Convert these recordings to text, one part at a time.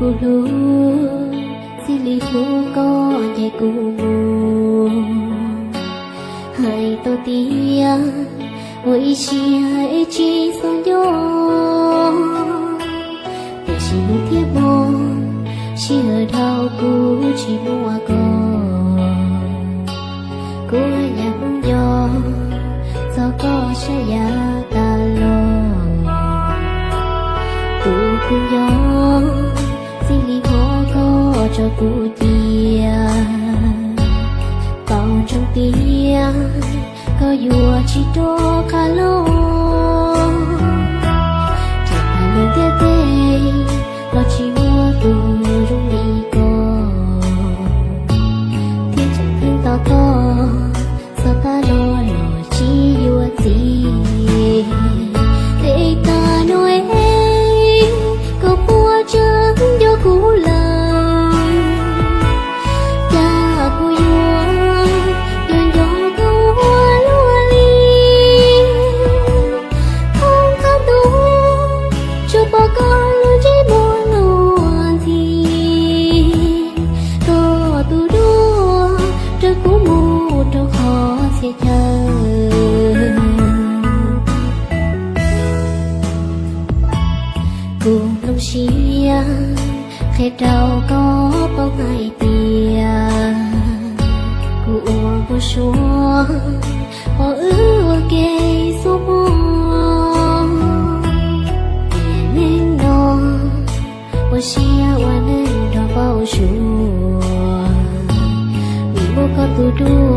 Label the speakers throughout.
Speaker 1: cô cu lu si li hu có nhảy cô mù hai to tia ôi chi hai chi son yo để chỉ muốn thiết bố chỉ ở đâu cô chỉ mua cô cô nhắm nhó do có sẽ dài cho cụ tia còn trong tia có yêu chỉ đó cả lâu chúa họ ước kê số nên nó vô xia qua nên đó bao số vì bố có tu đua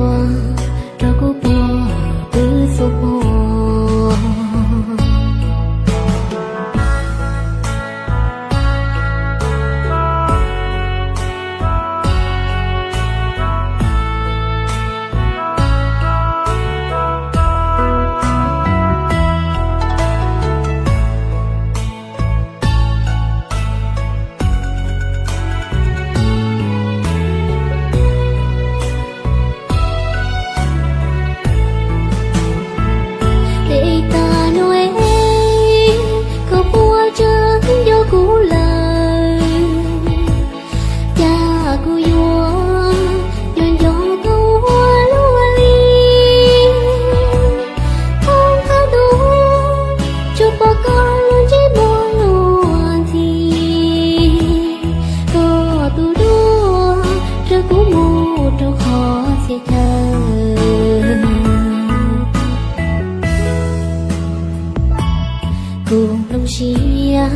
Speaker 1: cùng lòng xia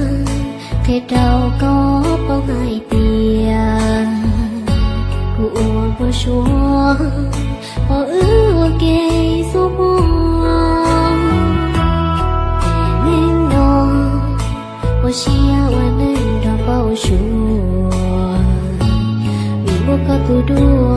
Speaker 1: thế đau có bao ngày tiền của vô số họ ước kê số buồn. Nên đó vô chia và nên đó bao số vì vô có tu đua